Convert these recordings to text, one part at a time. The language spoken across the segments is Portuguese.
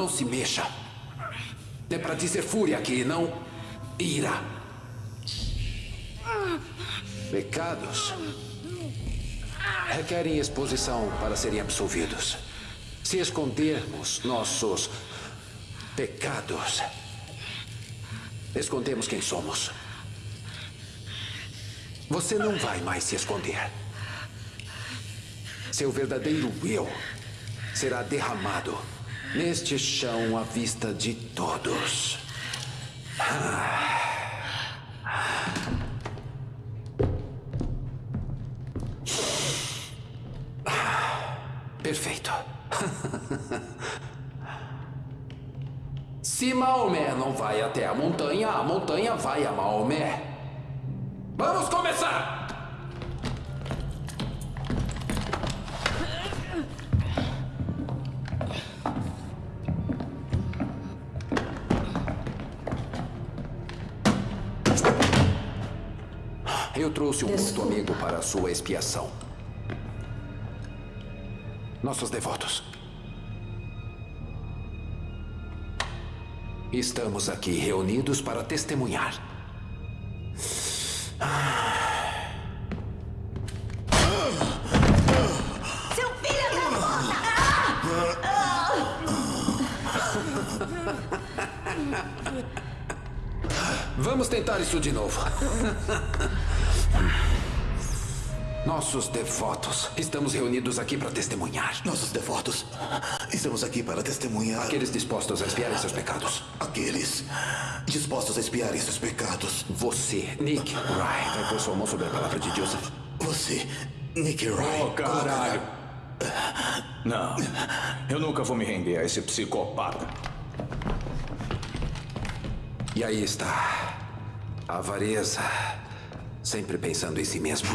Não se mexa. É para dizer fúria aqui, não ira. Pecados requerem exposição para serem absolvidos. Se escondermos nossos pecados, escondemos quem somos. Você não vai mais se esconder. Seu verdadeiro eu será derramado neste chão à vista de todos. Perfeito. Se Maomé não vai até a montanha, a montanha vai a Maomé. Vamos começar! Eu trouxe um Desculpa. amigo para a sua expiação. Nossos devotos. Estamos aqui reunidos para testemunhar. Seu filho da Vamos tentar isso de novo. Nossos devotos. Estamos reunidos aqui para testemunhar. Nossos devotos, estamos aqui para testemunhar Aqueles dispostos a expiarem seus pecados. aqueles dispostos a expiarem seus pecados. Você, Nick Wright, vai pôr sua mão sobre a palavra de Joseph. Você, Nick Wright. Oh, caralho. Não, eu nunca vou me render a esse psicopata. E aí está. A avareza. Sempre pensando em si mesmo.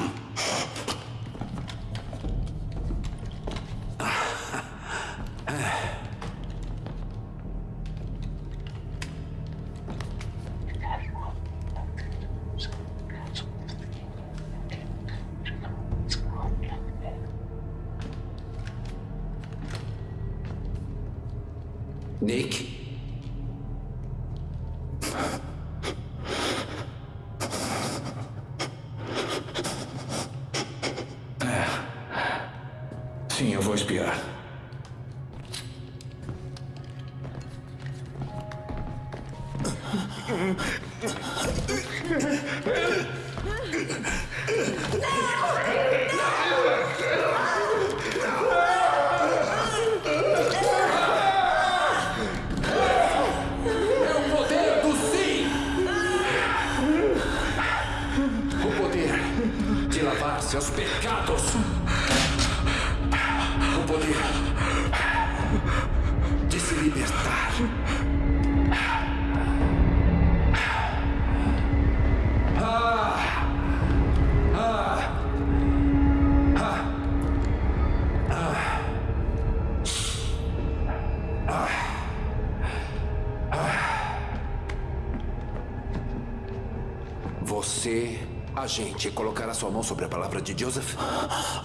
Sua mão sobre a palavra de Joseph,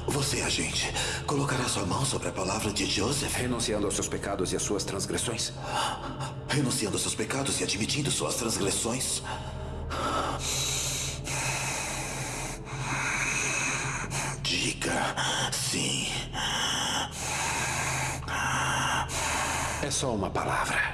Você, agente, colocará sua mão sobre a palavra de Joseph, renunciando aos seus pecados e às suas transgressões. renunciando aos seus pecados e admitindo suas transgressões. Diga sim. É só uma palavra.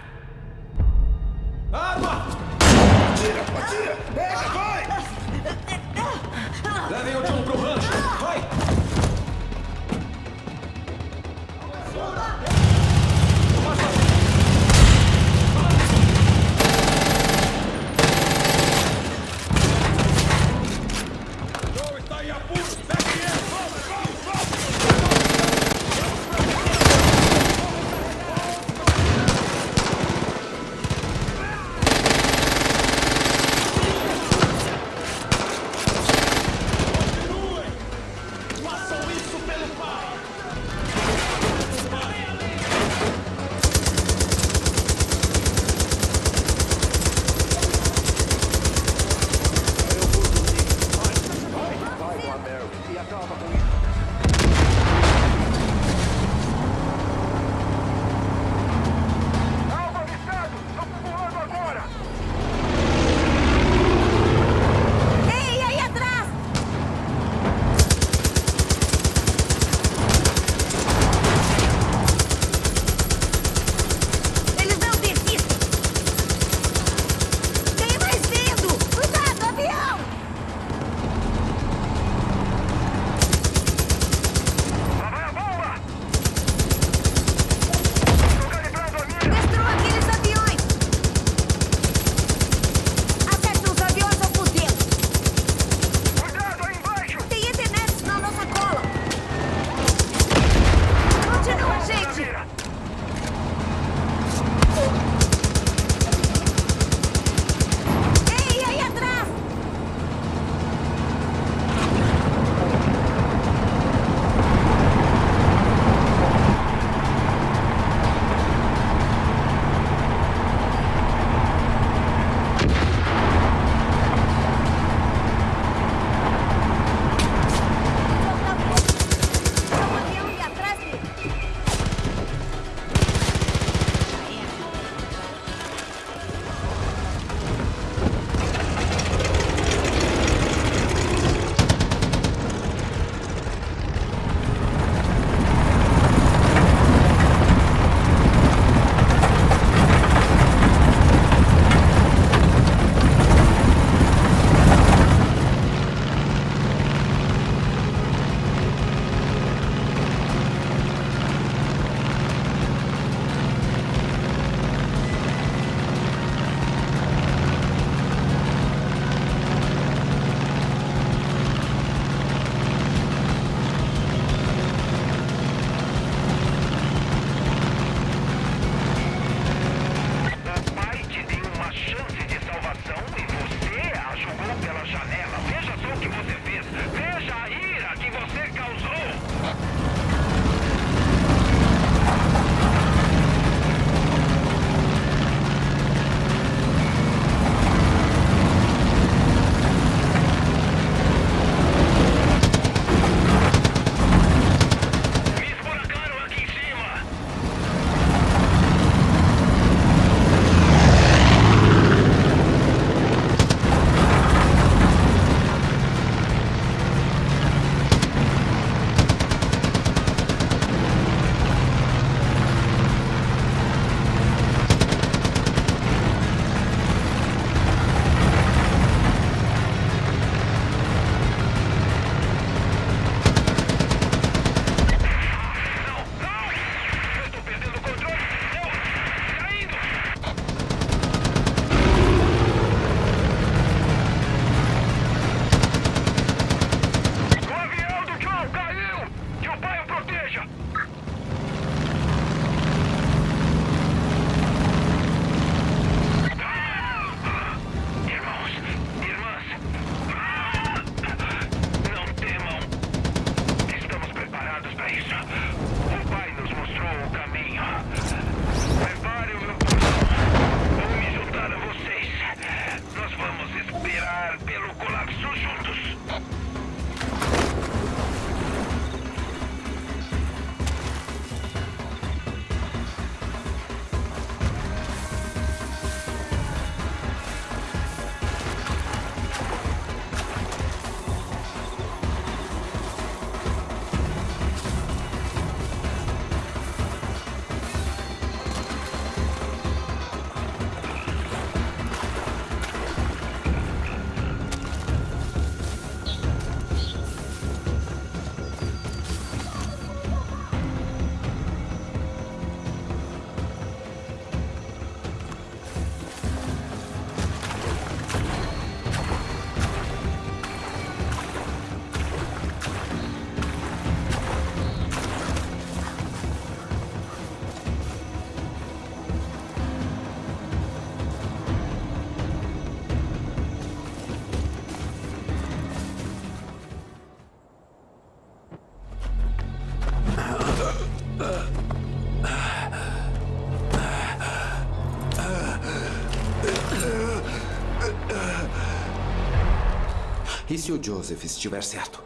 E se o Joseph estiver certo?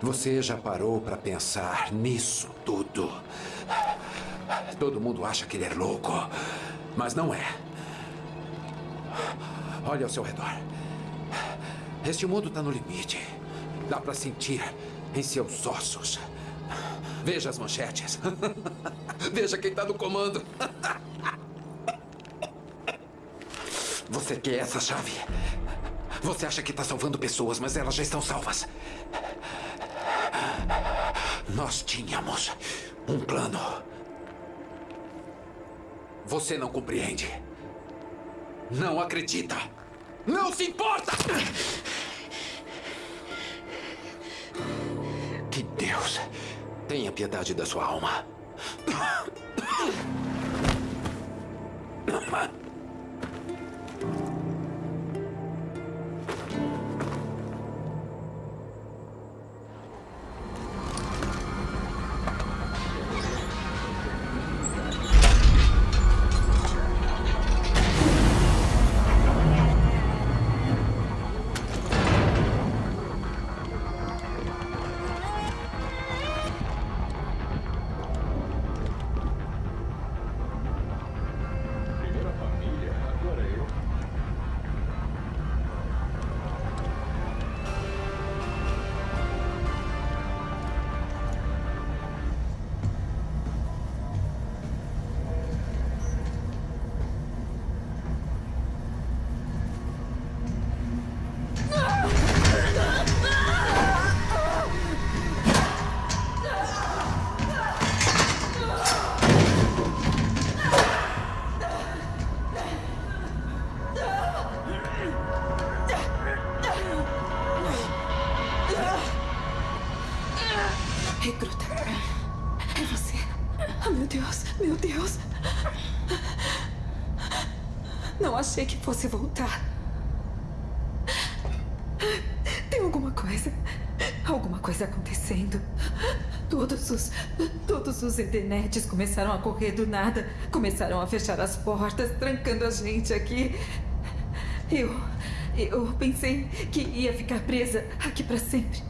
Você já parou para pensar nisso tudo? Todo mundo acha que ele é louco, mas não é. Olha ao seu redor. Este mundo está no limite. Dá para sentir em seus ossos. Veja as manchetes. Veja quem está no comando. Você quer essa chave? Você acha que está salvando pessoas, mas elas já estão salvas. Nós tínhamos um plano. Você não compreende. Não acredita. Não se importa! Que Deus tenha piedade da sua alma. Fosse voltar. Tem alguma coisa. Alguma coisa acontecendo. Todos os. Todos os internetes começaram a correr do nada. Começaram a fechar as portas, trancando a gente aqui. Eu. Eu pensei que ia ficar presa aqui para sempre.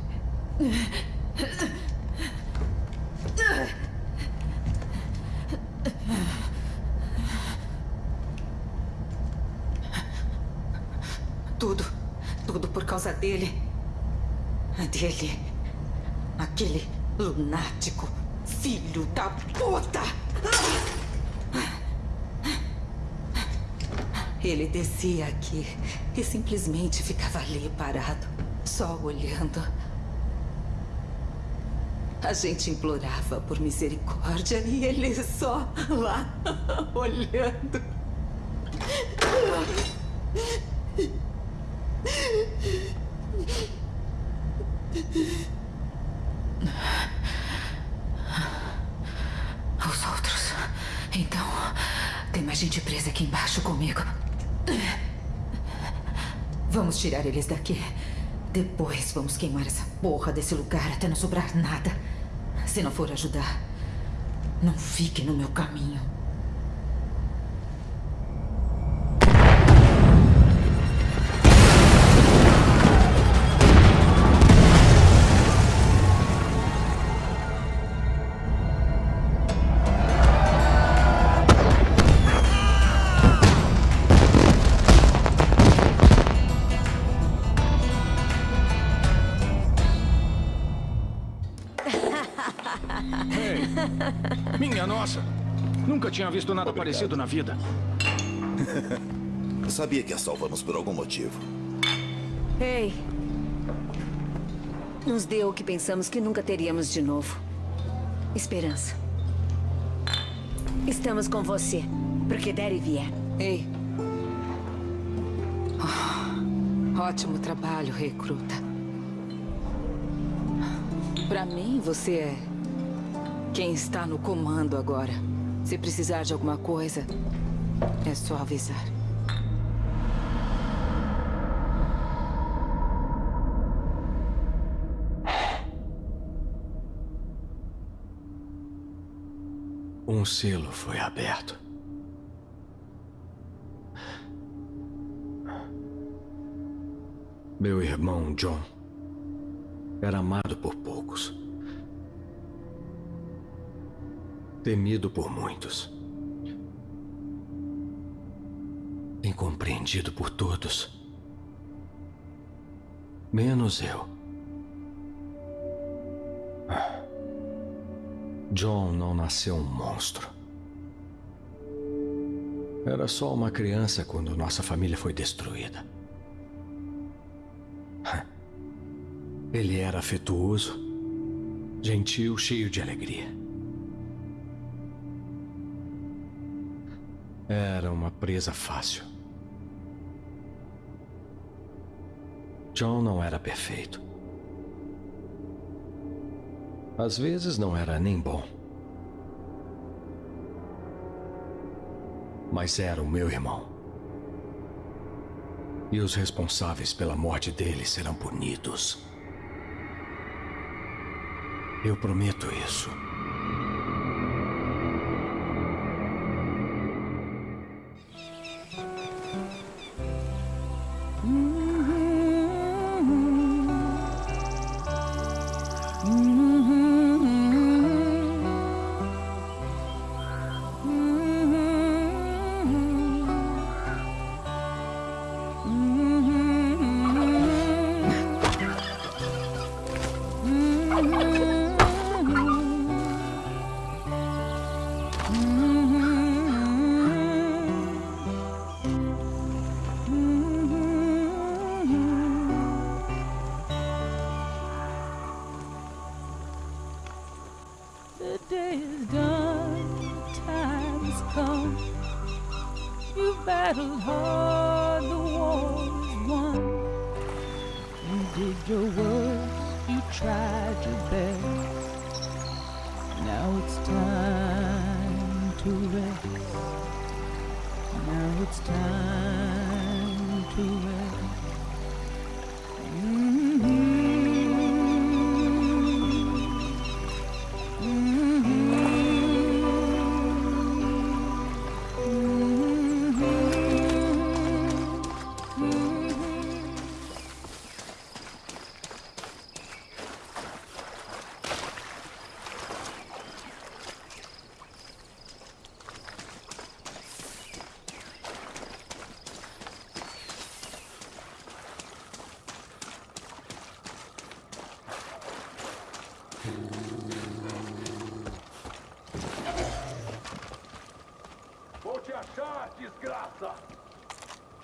Tudo. Tudo por causa dele. Dele. Aquele Filho da puta! Ele descia aqui e simplesmente ficava ali parado, só olhando. A gente implorava por misericórdia e ele só lá olhando. Os outros. Então, tem mais gente presa aqui embaixo comigo. Vamos tirar eles daqui. Depois vamos queimar essa porra desse lugar até não sobrar nada. Se não for ajudar, não fique no meu caminho. Tinha visto nada parecido na vida. Sabia que a salvamos por algum motivo. Ei. Nos deu o que pensamos que nunca teríamos de novo. Esperança. Estamos com você. Porque der e vier. Ei. Oh, ótimo trabalho, recruta. Pra mim, você é quem está no comando agora. Se precisar de alguma coisa, é só avisar. Um selo foi aberto. Meu irmão John era amado por poucos, temido por muitos, incompreendido por todos, menos eu. John não nasceu um monstro. Era só uma criança quando nossa família foi destruída. Ele era afetuoso, gentil, cheio de alegria. Era uma presa fácil. John não era perfeito. Às vezes não era nem bom. Mas era o meu irmão. E os responsáveis pela morte dele serão punidos. Eu prometo isso.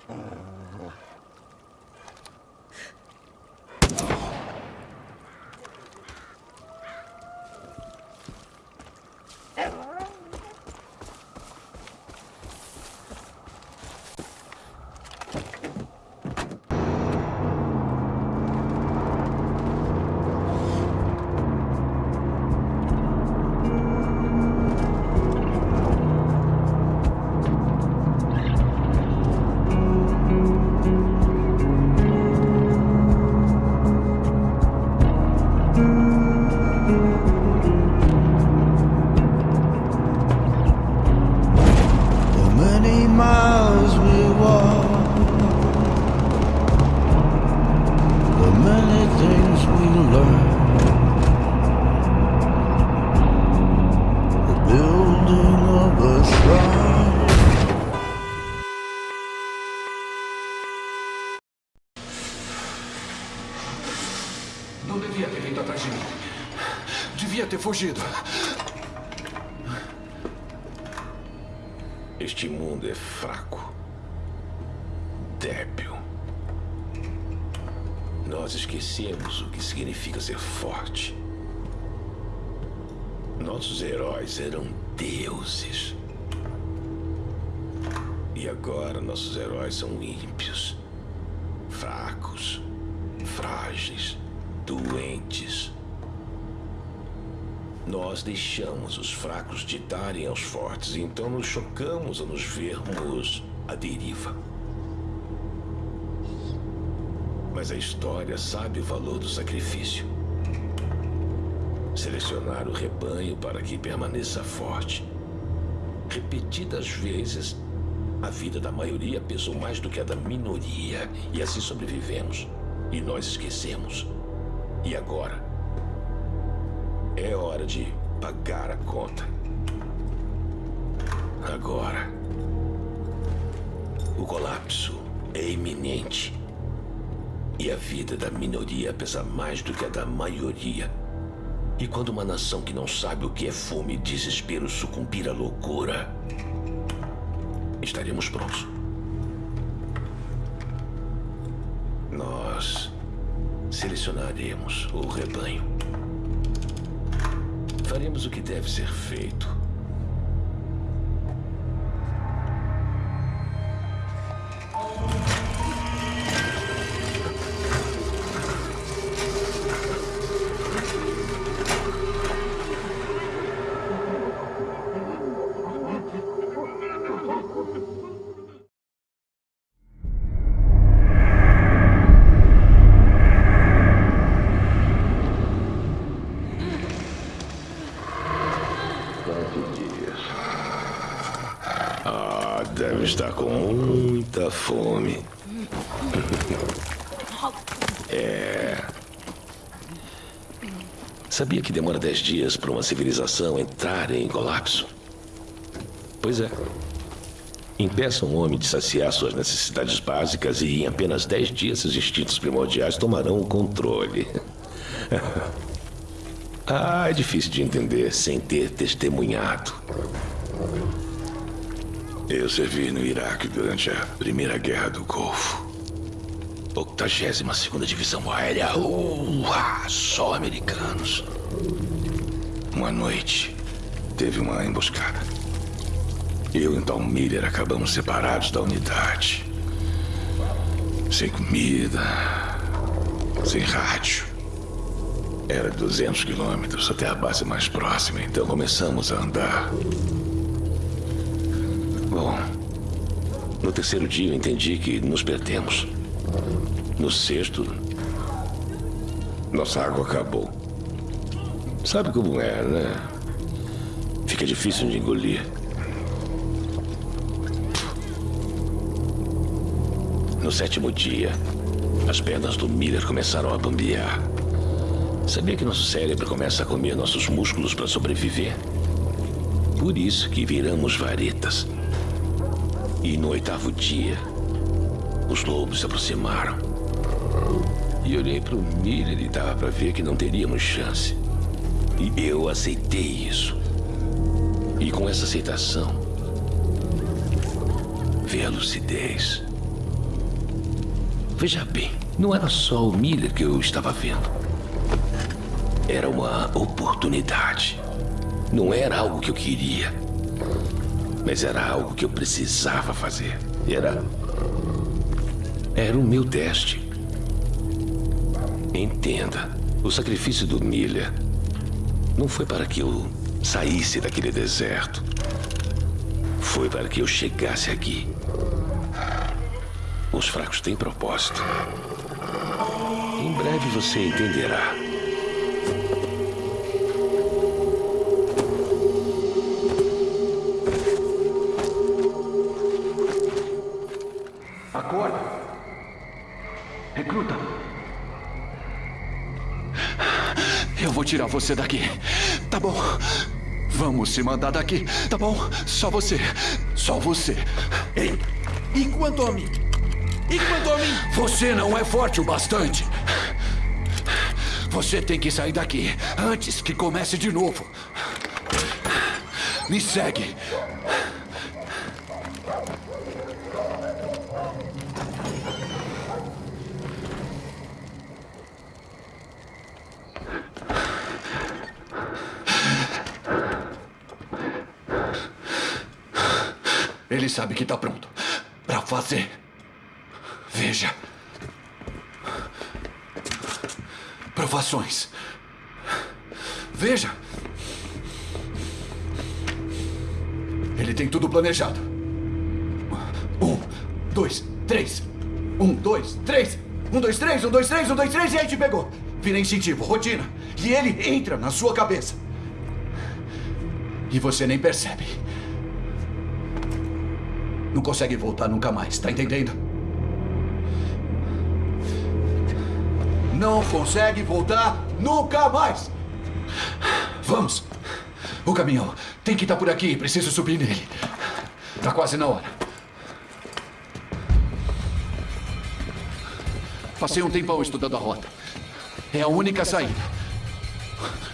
Oh. Fugido. Este mundo é fraco. Débil. Nós esquecemos o que significa ser forte. Nossos heróis eram deuses. E agora nossos heróis são ímpios, Nós deixamos os fracos ditarem aos fortes, então nos chocamos ao nos vermos à deriva. Mas a história sabe o valor do sacrifício. Selecionar o rebanho para que permaneça forte. Repetidas vezes, a vida da maioria pesou mais do que a da minoria, e assim sobrevivemos. E nós esquecemos. E agora? É hora de pagar a conta. Agora. O colapso é iminente. E a vida da minoria pesa mais do que a da maioria. E quando uma nação que não sabe o que é fome e desespero sucumbir à loucura, estaremos prontos. Nós selecionaremos o rebanho. Faremos o que deve ser feito. Sabia que demora dez dias para uma civilização entrar em colapso? Pois é. Impeça um homem de saciar suas necessidades básicas e em apenas dez dias seus instintos primordiais tomarão o controle. ah, é difícil de entender sem ter testemunhado. Eu servi no Iraque durante a Primeira Guerra do Golfo. 82 Divisão Aérea. Uá, só americanos. Uma noite, teve uma emboscada. Eu e Tom Miller acabamos separados da unidade. Sem comida, sem rádio. Era 200 quilômetros até a base mais próxima, então começamos a andar. Bom, no terceiro dia eu entendi que nos perdemos. No sexto, nossa água acabou. Sabe como é, né? Fica difícil de engolir. No sétimo dia, as pernas do Miller começaram a bambear. Sabia que nosso cérebro começa a comer nossos músculos para sobreviver? Por isso que viramos varetas. E no oitavo dia, os lobos se aproximaram. E olhei para o Miller e dava para ver que não teríamos chance. E eu aceitei isso. E com essa aceitação, veio a lucidez. Veja bem, não era só o Miller que eu estava vendo. Era uma oportunidade. Não era algo que eu queria. Mas era algo que eu precisava fazer. Era. Era o meu teste. Entenda: o sacrifício do Miller não foi para que eu saísse daquele deserto. Foi para que eu chegasse aqui. Os fracos têm propósito. Em breve você entenderá. Tirar você daqui. Tá bom? Vamos se mandar daqui, tá bom? Só você. Só você. Ei, e quanto a mim? E quanto a mim? Você não é forte o bastante. Você tem que sair daqui antes que comece de novo. Me segue. Ele sabe que está pronto para fazer. Veja. Provações. Veja. Ele tem tudo planejado. Um, dois, três. Um, dois, três. Um, dois, três, um, dois, três, um, dois, três, e aí te pegou. Vira instintivo, rotina. E ele entra na sua cabeça. E você nem percebe. Não consegue voltar nunca mais, tá entendendo? não consegue voltar nunca mais. Vamos. O caminhão tem que estar por aqui. Preciso subir nele. Tá quase na hora. Passei um tempão estudando a rota. É a única saída.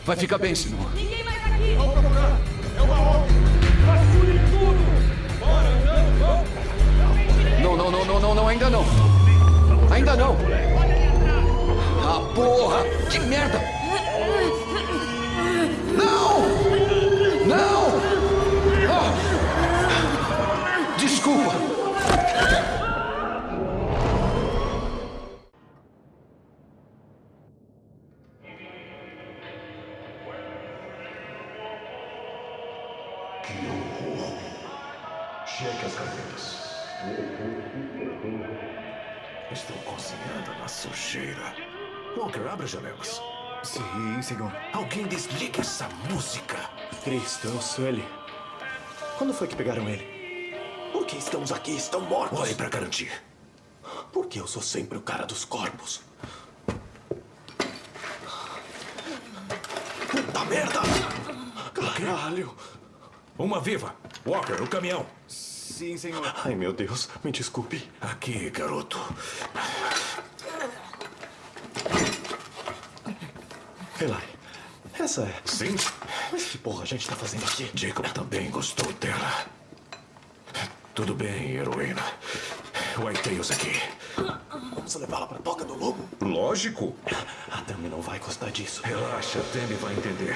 Vai ficar bem, senão. Não, ainda não. Ainda não. Ah, porra! Que merda! Eu sou ele. Quando foi que pegaram ele? Por que estamos aqui? Estão mortos. Olhe para garantir. Porque eu sou sempre o cara dos corpos. Puta merda! Caralho! Uma viva! Walker, o caminhão! Sim, senhor. Ai, meu Deus. Me desculpe. Aqui, garoto. Eli, essa é... Sim? Que porra a gente tá fazendo aqui? Jacob também gostou dela. Tudo bem, heroína. White Tails aqui. Vamos levá-la pra toca do lobo? Lógico. A Dami não vai gostar disso. Relaxa, a Demi vai entender.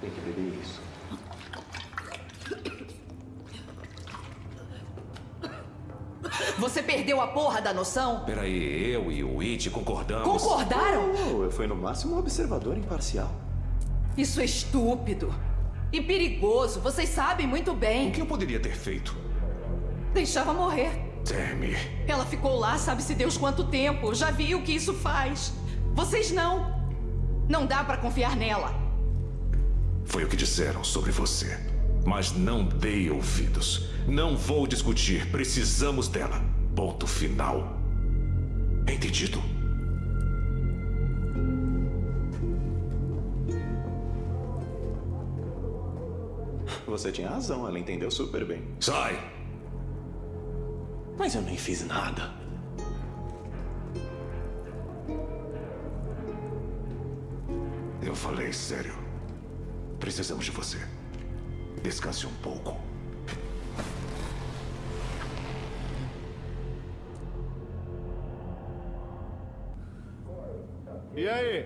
Tem que beber isso. Você perdeu a porra da noção? Peraí, eu e o It concordamos. Concordaram? Oh, eu fui no máximo um observador imparcial. Isso é estúpido. E perigoso, vocês sabem muito bem. O que eu poderia ter feito? Deixava morrer. Demi. Ela ficou lá, sabe-se Deus quanto tempo. Já vi o que isso faz. Vocês não. Não dá pra confiar nela. Foi o que disseram sobre você. Mas não dei ouvidos. Não vou discutir. Precisamos dela. Ponto final. Entendido? Você tinha razão, ela entendeu super bem. Sai! Mas eu nem fiz nada. Eu falei sério. Precisamos de você. Descanse um pouco. E aí?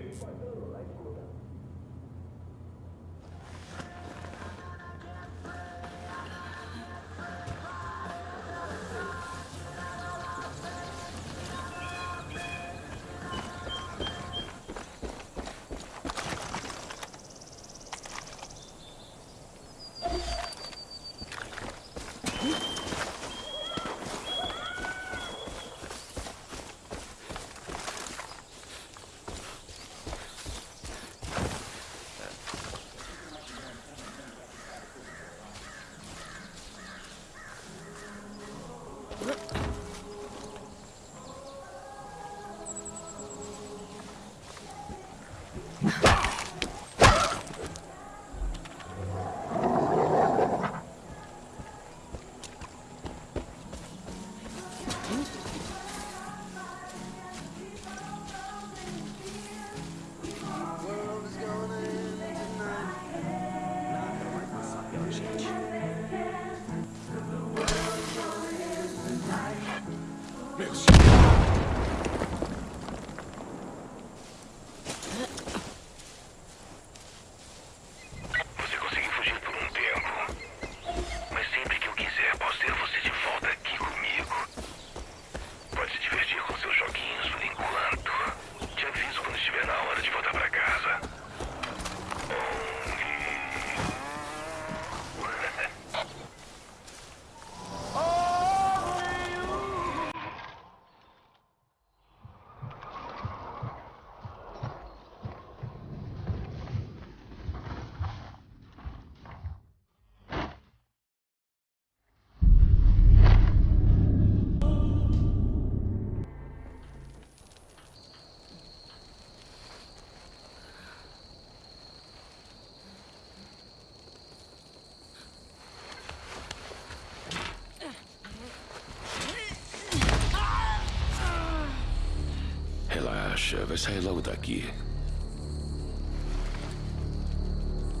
Vai sair logo daqui.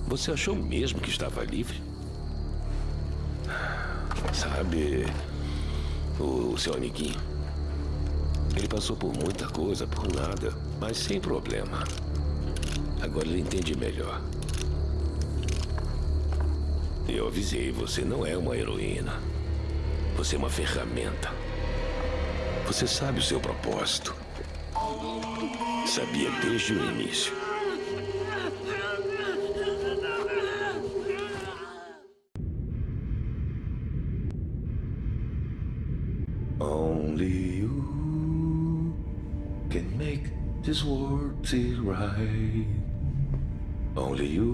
Você achou mesmo que estava livre? Sabe, o seu amiguinho. Ele passou por muita coisa, por nada, mas sem problema. Agora ele entende melhor. Eu avisei, você não é uma heroína. Você é uma ferramenta. Você sabe o seu propósito. Only you can make this world feel right. Only you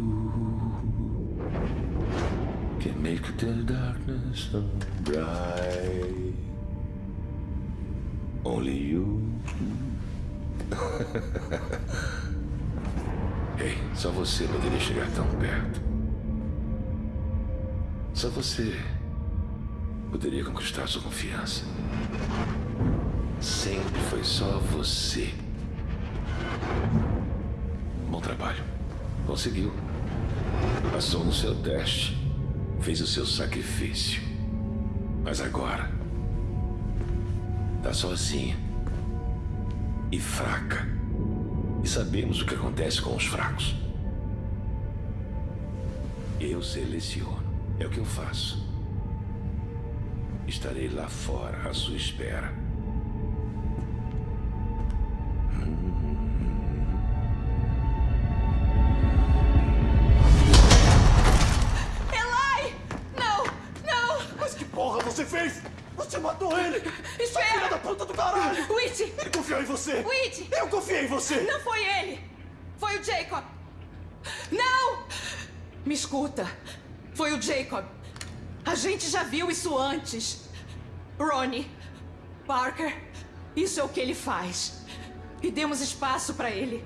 can make the darkness so bright. Only you. Ei, só você poderia chegar tão perto. Só você poderia conquistar sua confiança. Sempre foi só você. Bom trabalho. Conseguiu. Passou no seu teste. Fez o seu sacrifício. Mas agora. Tá sozinha. E fraca. E sabemos o que acontece com os fracos. Eu seleciono. É o que eu faço. Estarei lá fora à sua espera. Foi o Jacob. A gente já viu isso antes. Ronnie, Parker, isso é o que ele faz. E demos espaço para ele.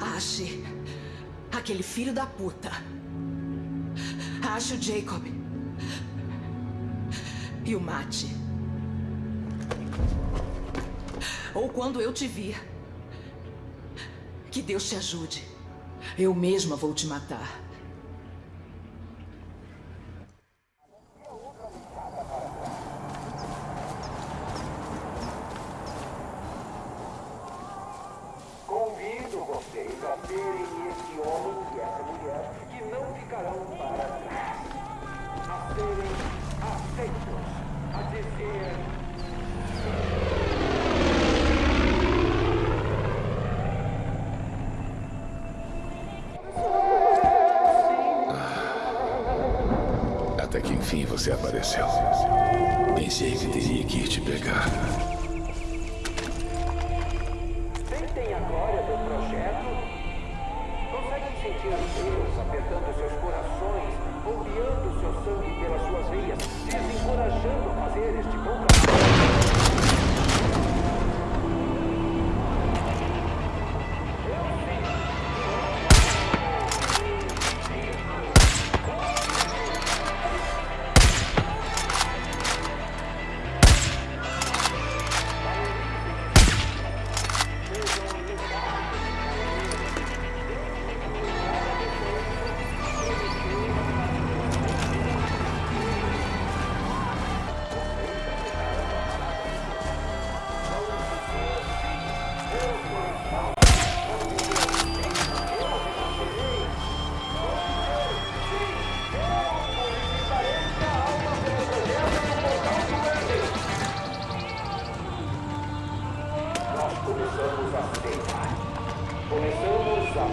Ache aquele filho da puta. Ache o Jacob. E o mate. Ou quando eu te vir. Que Deus te ajude. Eu mesma vou te matar.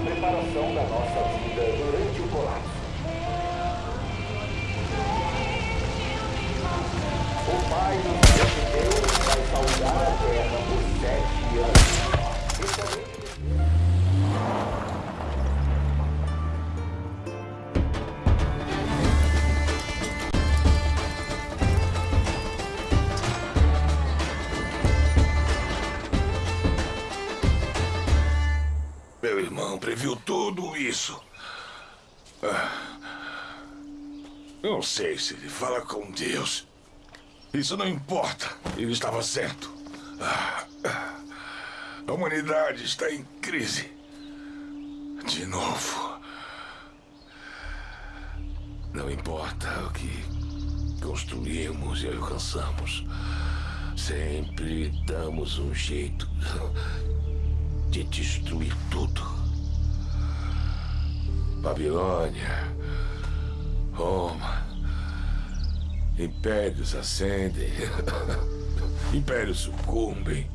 Preparação da nossa vida durante o colapso. O Pai nos prometeu vai saudar a terra isso. Ah. Não sei se ele fala com Deus. Isso não importa. Ele estava certo. Ah, ah. A humanidade está em crise. De novo. Não importa o que construímos e alcançamos. Sempre damos um jeito de destruir tudo. Babilônia, Roma, impérios ascendem, impérios sucumbem,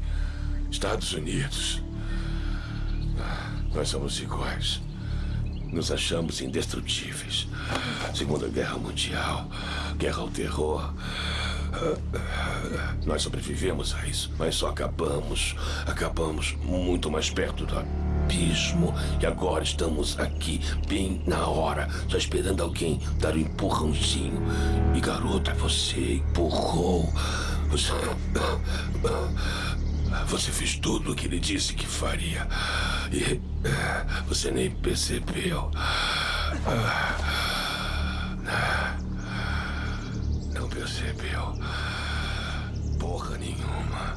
Estados Unidos. Nós somos iguais. Nos achamos indestrutíveis. Segunda Guerra Mundial, guerra ao terror. Nós sobrevivemos a isso, mas só acabamos. Acabamos muito mais perto do abismo. E agora estamos aqui, bem na hora, só esperando alguém dar um empurrãozinho. E garota, você empurrou. Você. Você fez tudo o que ele disse que faria. E você nem percebeu. Não percebeu. Porra nenhuma.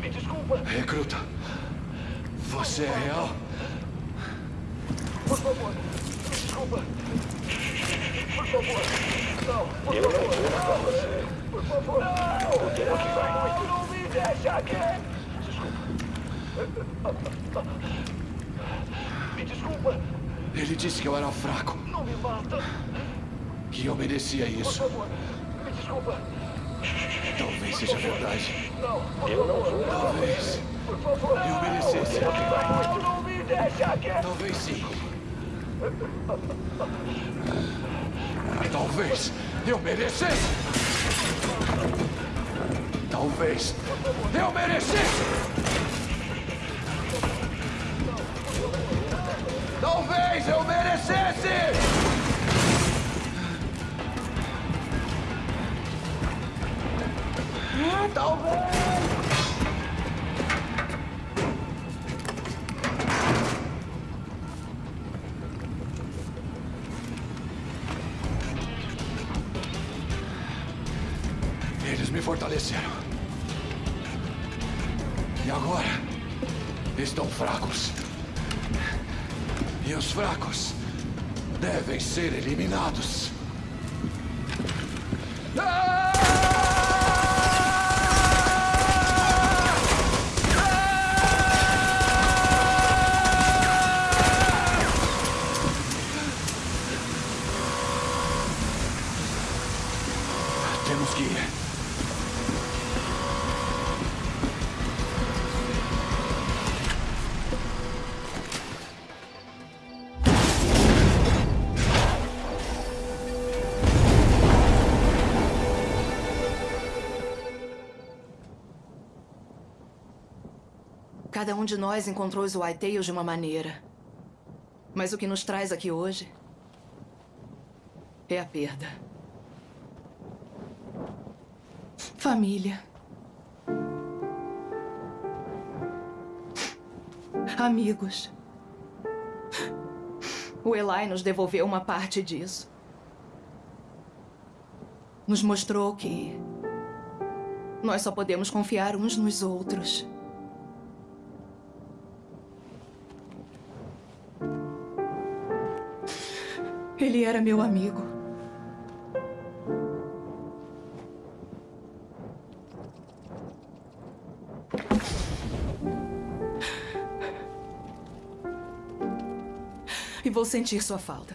Me desculpa. Recruta. Você é real? Por favor, me desculpa. Por favor. Não, por Eu não favor. vou matar você. Por favor. Não, O tempo que vai. não, não me deixa aqui. Me desculpa. Ele disse que eu era fraco. Não me mata. Que eu merecia Por isso. favor, me desculpa. Talvez seja verdade. Não, por Eu não favor. vou. Talvez. Por favor. Eu merecesse. Não, não me deixa aqui. Talvez sim. Talvez eu merecesse. Talvez eu merecesse. Eu merecesse. Cada um de nós encontrou os White Tails de uma maneira. Mas o que nos traz aqui hoje é a perda. Família. Amigos. O Eli nos devolveu uma parte disso. Nos mostrou que nós só podemos confiar uns nos outros. Ele era meu amigo. E vou sentir sua falta.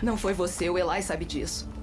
Não foi você, o Eli sabe disso.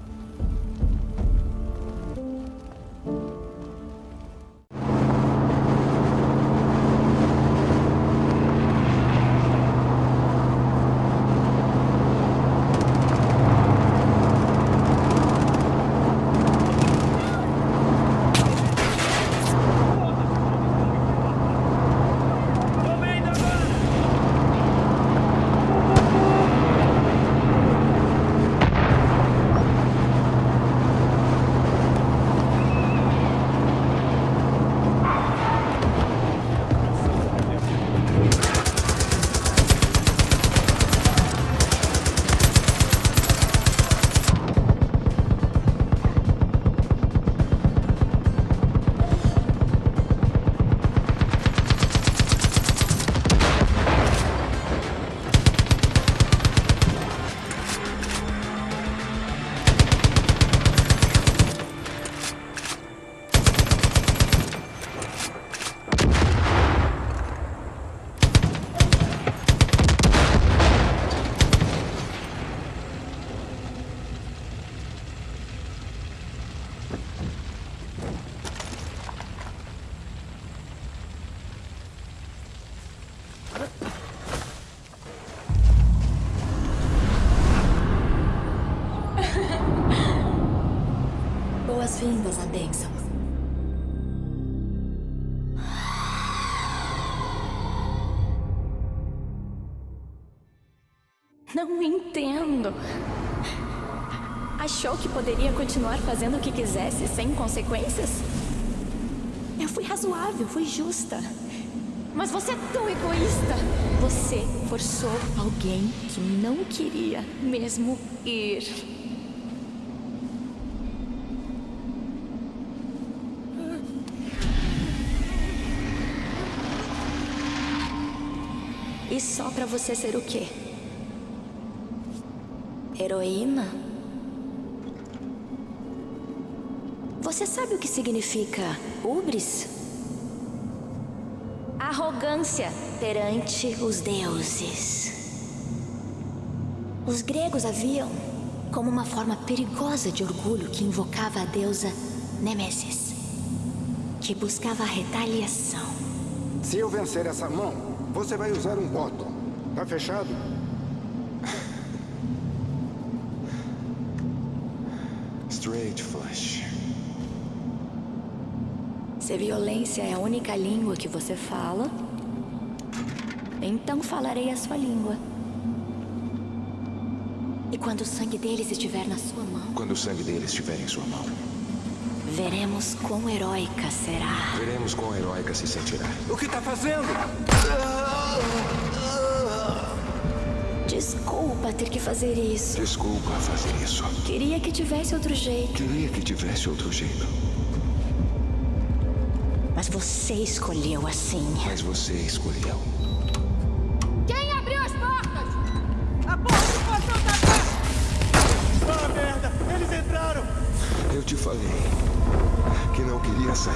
Que poderia continuar fazendo o que quisesse sem consequências? Eu fui razoável, fui justa. Mas você é tão egoísta. Você forçou alguém que não queria mesmo ir. E só pra você ser o quê? Heroína? Você sabe o que significa ubris? Arrogância perante os deuses. Os gregos haviam como uma forma perigosa de orgulho que invocava a deusa Nêmesis, que buscava a retaliação. Se eu vencer essa mão, você vai usar um bottom. Tá fechado? Violência é a única língua que você fala, então falarei a sua língua. E quando o sangue deles estiver na sua mão, Quando o sangue deles estiver em sua mão, veremos quão heróica será. veremos quão heróica se sentirá. O que tá fazendo? Desculpa ter que fazer isso. Desculpa fazer isso. Queria que tivesse outro jeito. Queria que tivesse outro jeito. Mas você escolheu assim. Mas você escolheu. Quem abriu as portas? A porta do portão tá aberta! Ah, merda! Eles entraram! Eu te falei que não queria sair.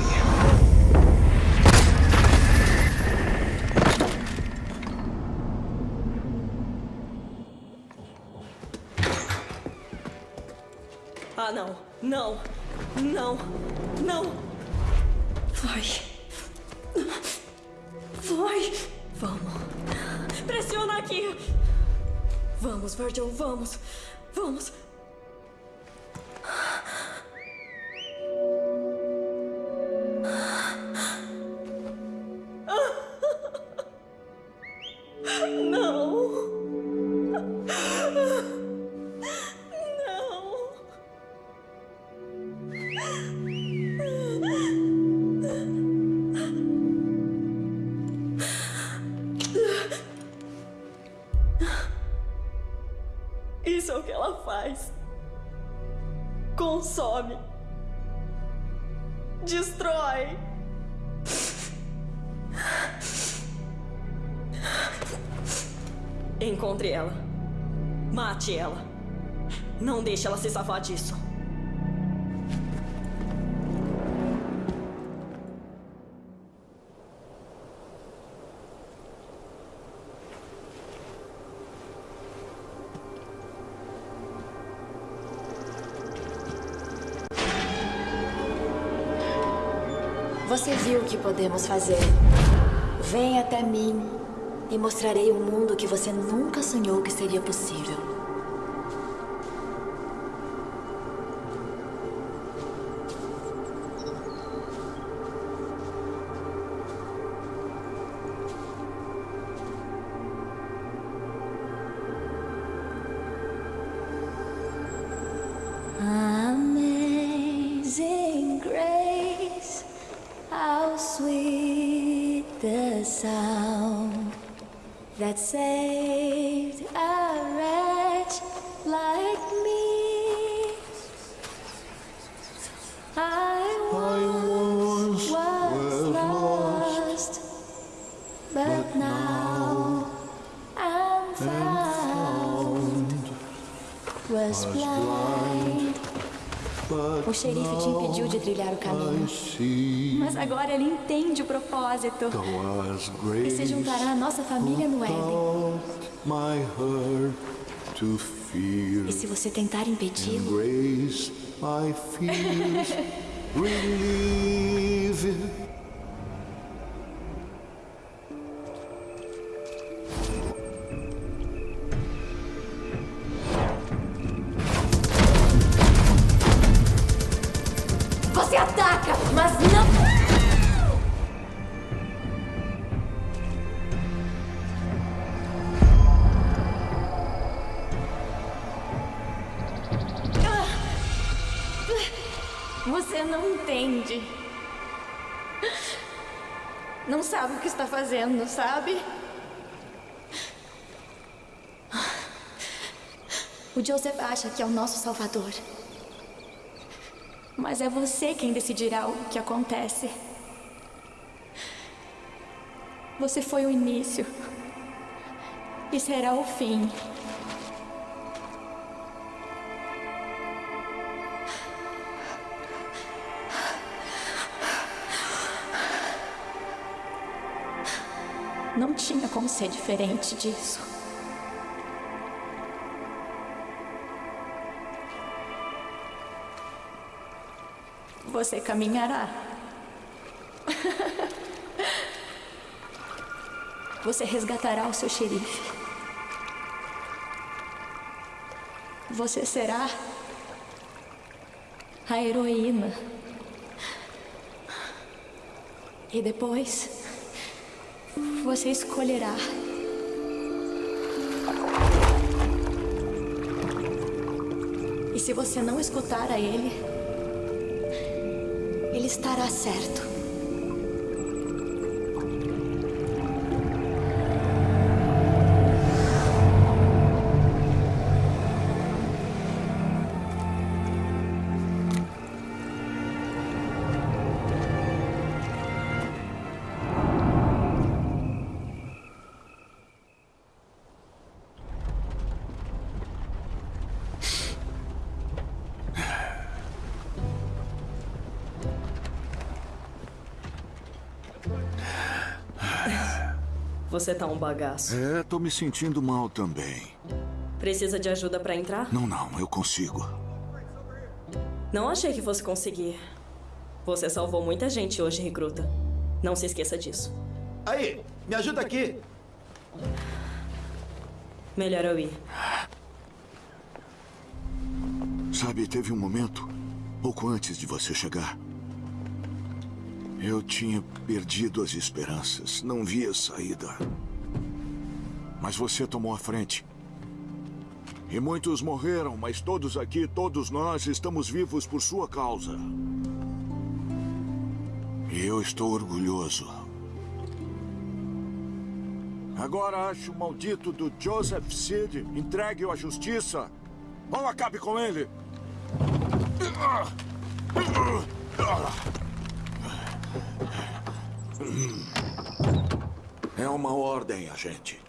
Ah, não. Não. Não. Não. Vai. Vai. Vamos. Pressiona aqui. Vamos, Virgil, vamos. Vamos. Deixe ela se safar disso. Você viu o que podemos fazer. Vem até mim e mostrarei um mundo que você nunca sonhou que seria possível. O xerife te impediu de trilhar o caminho. Mas agora ele entende o propósito. E se juntará à nossa família no Éden. E se você tentar impedi-lo, Joseph acha que é o nosso salvador. Mas é você quem decidirá o que acontece. Você foi o início. E será o fim. Não tinha como ser diferente disso. Você caminhará. Você resgatará o seu xerife. Você será a heroína. E depois, você escolherá. E se você não escutar a ele, estará certo. Você tá um bagaço. É, tô me sentindo mal também. Precisa de ajuda pra entrar? Não, não, eu consigo. Não achei que fosse conseguir. Você salvou muita gente hoje, recruta. Não se esqueça disso. Aí, me ajuda aqui. Melhor eu ir. Sabe, teve um momento, pouco antes de você chegar. Eu tinha perdido as esperanças, não via saída. Mas você tomou a frente. E muitos morreram, mas todos aqui, todos nós, estamos vivos por sua causa. E eu estou orgulhoso. Agora acho o maldito do Joseph Seed entregue-o à justiça. Ou acabe com ele. É uma ordem, agente.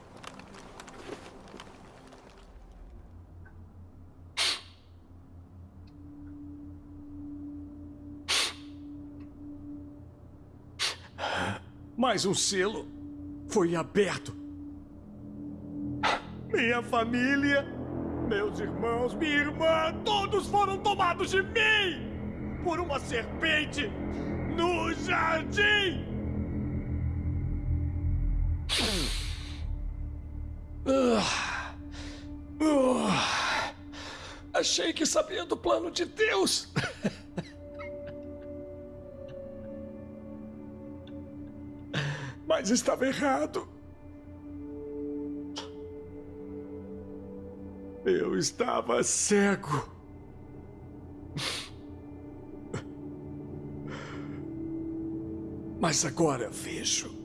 Mais um selo foi aberto. Minha família, meus irmãos, minha irmã, todos foram tomados de mim por uma serpente no jardim. Ah. Ah. Achei que sabia do plano de Deus. Mas estava errado. Eu estava cego. Mas agora vejo.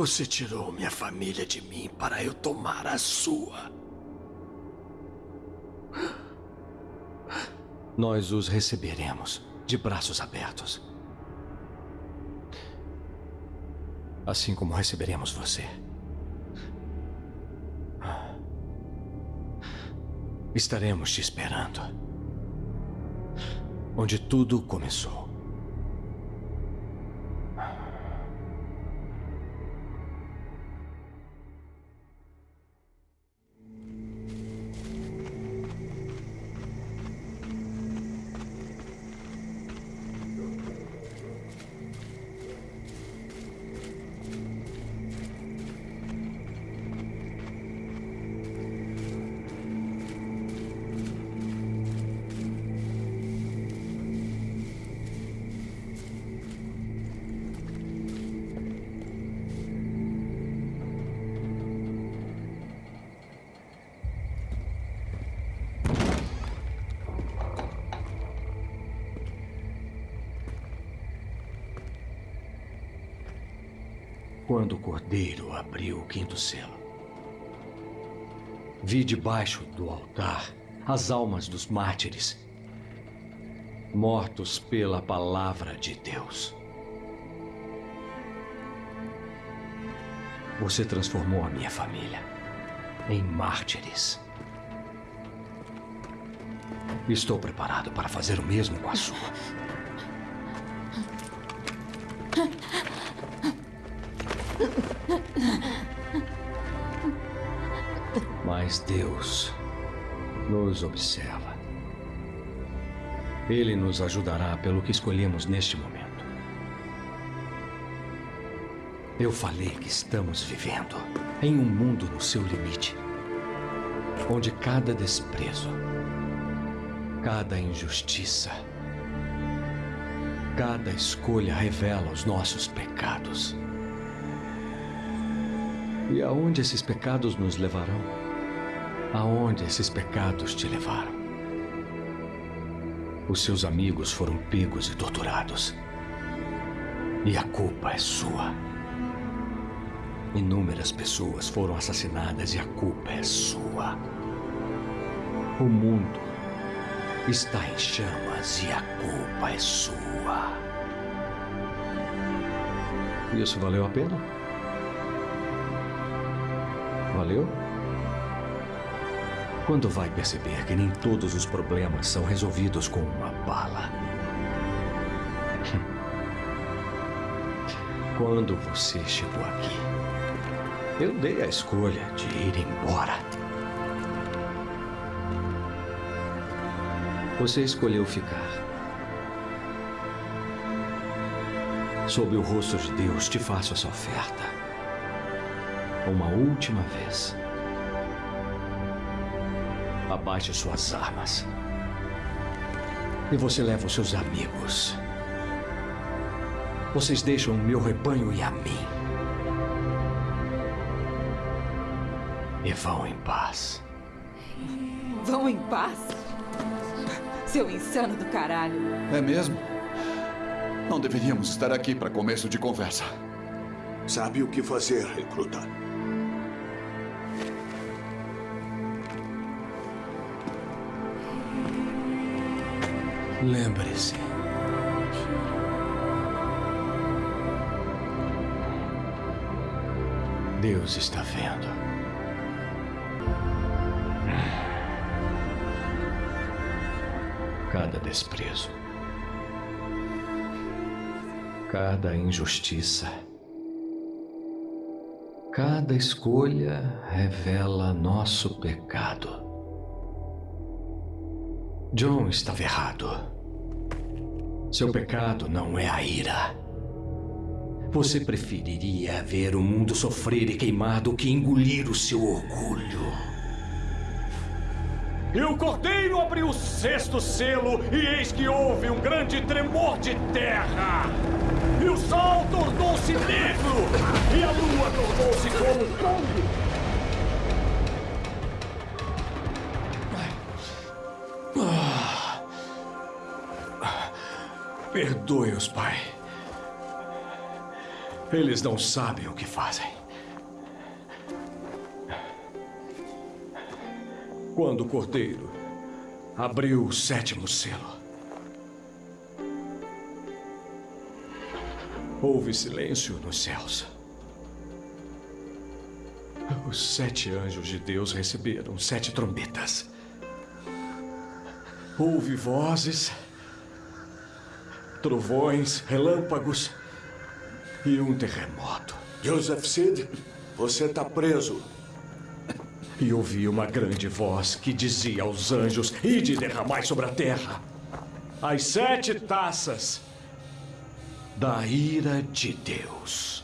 Você tirou minha família de mim para eu tomar a sua. Nós os receberemos de braços abertos. Assim como receberemos você. Estaremos te esperando. Onde tudo começou. Quando o cordeiro abriu o quinto selo, vi debaixo do altar as almas dos mártires, mortos pela palavra de Deus. Você transformou a minha família em mártires. Estou preparado para fazer o mesmo com a sua. Deus nos observa. Ele nos ajudará pelo que escolhemos neste momento. Eu falei que estamos vivendo em um mundo no seu limite, onde cada desprezo, cada injustiça, cada escolha revela os nossos pecados. E aonde esses pecados nos levarão? Aonde esses pecados te levaram? Os seus amigos foram pegos e torturados. E a culpa é sua. Inúmeras pessoas foram assassinadas e a culpa é sua. O mundo está em chamas e a culpa é sua. Isso valeu a pena? Valeu? Quando vai perceber que nem todos os problemas são resolvidos com uma bala? Quando você chegou aqui, eu dei a escolha de ir embora. Você escolheu ficar. Sob o rosto de Deus, te faço essa oferta. Uma última vez. Abaixe suas armas. E você leva os seus amigos. Vocês deixam o meu rebanho e a mim. E vão em paz. Vão em paz? Seu insano do caralho. É mesmo? Não deveríamos estar aqui para começo de conversa. Sabe o que fazer, recruta. Lembre-se. Deus está vendo. Cada desprezo. Cada injustiça. Cada escolha revela nosso pecado. John estava errado. Seu pecado não é a ira. Você preferiria ver o mundo sofrer e queimar do que engolir o seu orgulho. E o cordeiro abriu o sexto selo, e eis que houve um grande tremor de terra. E o sol tornou-se negro, e a lua tornou-se como sangue. Perdoe-os, Pai. Eles não sabem o que fazem. Quando o cordeiro abriu o sétimo selo, houve silêncio nos céus. Os sete anjos de Deus receberam sete trombetas. Houve vozes, trovões, relâmpagos e um terremoto. Joseph Sid, você está preso. E ouvi uma grande voz que dizia aos anjos: Ide derramai sobre a terra as sete taças da ira de Deus.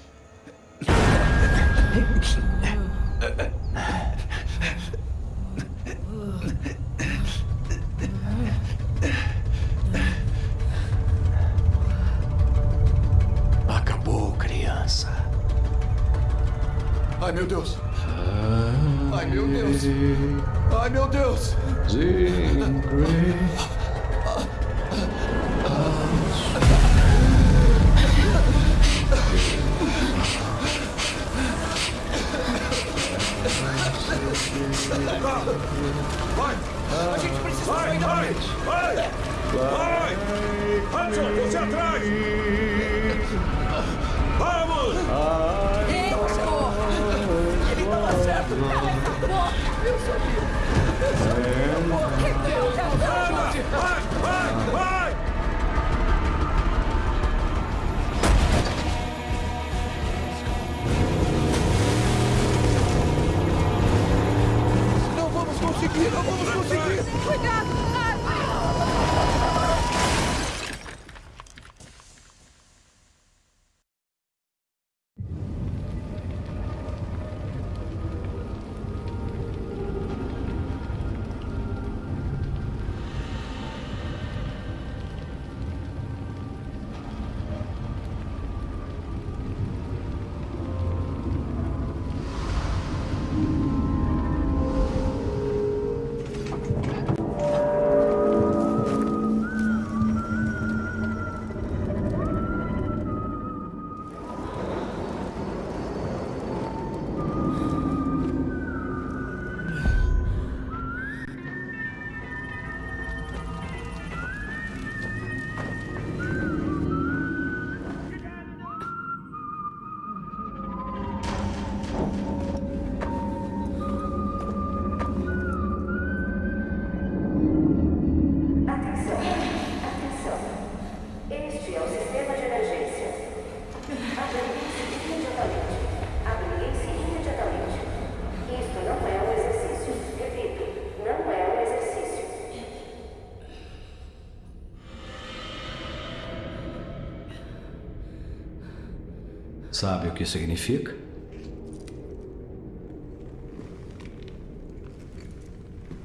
Sabe o que significa?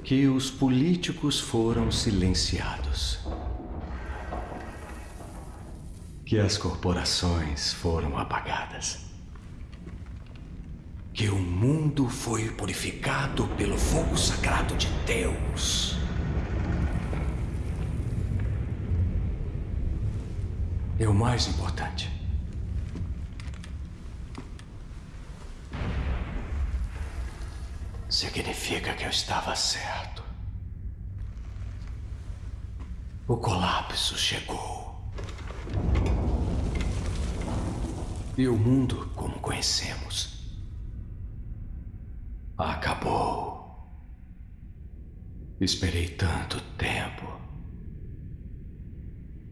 Que os políticos foram silenciados. Que as corporações foram apagadas. Que o mundo foi purificado pelo fogo sagrado de Deus. E o mais importante. Significa que eu estava certo. O colapso chegou. E o mundo, como conhecemos, acabou. Esperei tanto tempo.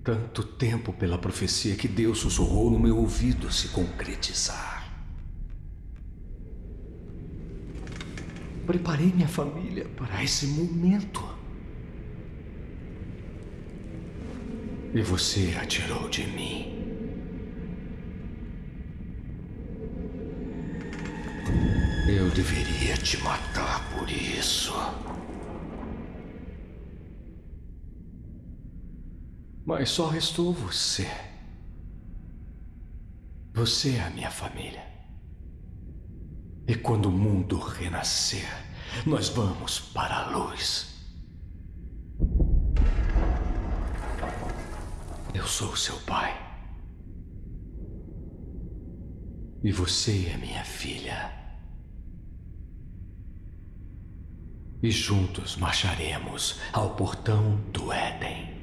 Tanto tempo pela profecia que Deus sussurrou no meu ouvido se concretizar. Preparei minha família para esse momento. E você atirou de mim. Eu deveria te matar por isso. Mas só restou você. Você é a minha família. E quando o mundo renascer, nós vamos para a luz. Eu sou seu pai. E você é minha filha. E juntos marcharemos ao portão do Éden.